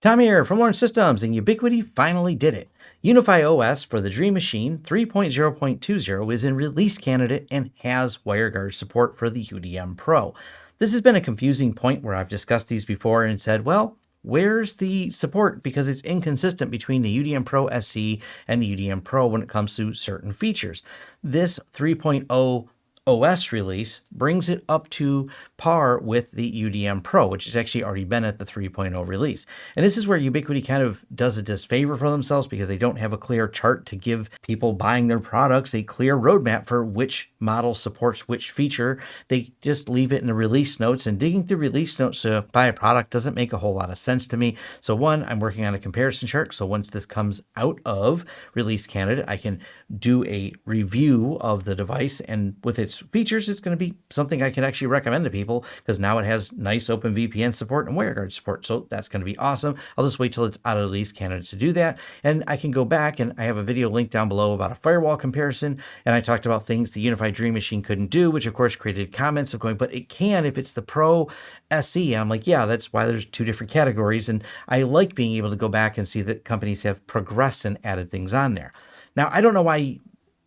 Tom here from Lawrence Systems, and Ubiquiti finally did it. UniFi OS for the Dream Machine 3.0.20 is in release candidate and has WireGuard support for the UDM Pro. This has been a confusing point where I've discussed these before and said, well, where's the support? Because it's inconsistent between the UDM Pro SE and the UDM Pro when it comes to certain features. This 3.0 OS release brings it up to par with the UDM Pro, which has actually already been at the 3.0 release. And this is where Ubiquiti kind of does a disfavor for themselves because they don't have a clear chart to give people buying their products a clear roadmap for which model supports which feature. They just leave it in the release notes and digging through release notes to buy a product doesn't make a whole lot of sense to me. So one, I'm working on a comparison chart. So once this comes out of release candidate, I can do a review of the device and with its features, it's going to be something I can actually recommend to people because now it has nice OpenVPN support and WireGuard support. So that's going to be awesome. I'll just wait till it's out of release candidate to do that. And I can go back and I have a video link down below about a firewall comparison. And I talked about things the UniFi Dream Machine couldn't do, which of course created comments of going, but it can if it's the Pro SE. And I'm like, yeah, that's why there's two different categories. And I like being able to go back and see that companies have progressed and added things on there. Now, I don't know why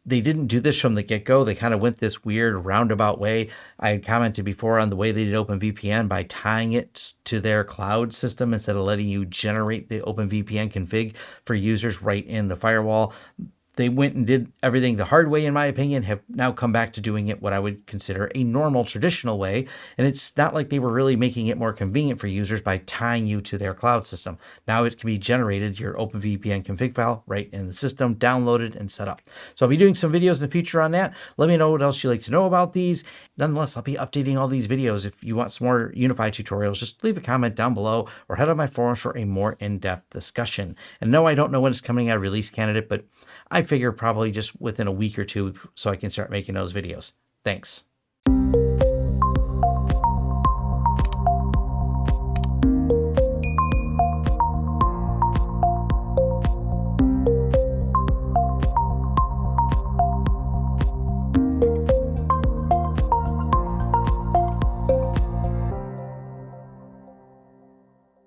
they didn't do this from the get-go. They kind of went this weird roundabout way. I had commented before on the way they did OpenVPN by tying it to their cloud system instead of letting you generate the OpenVPN config for users right in the firewall they went and did everything the hard way, in my opinion, have now come back to doing it what I would consider a normal, traditional way. And it's not like they were really making it more convenient for users by tying you to their cloud system. Now it can be generated, your OpenVPN config file, right in the system, downloaded and set up. So I'll be doing some videos in the future on that. Let me know what else you'd like to know about these. Nonetheless, I'll be updating all these videos. If you want some more UniFi tutorials, just leave a comment down below or head on my forums for a more in-depth discussion. And no, I don't know when it's coming out release candidate, but I figure probably just within a week or two so I can start making those videos. Thanks.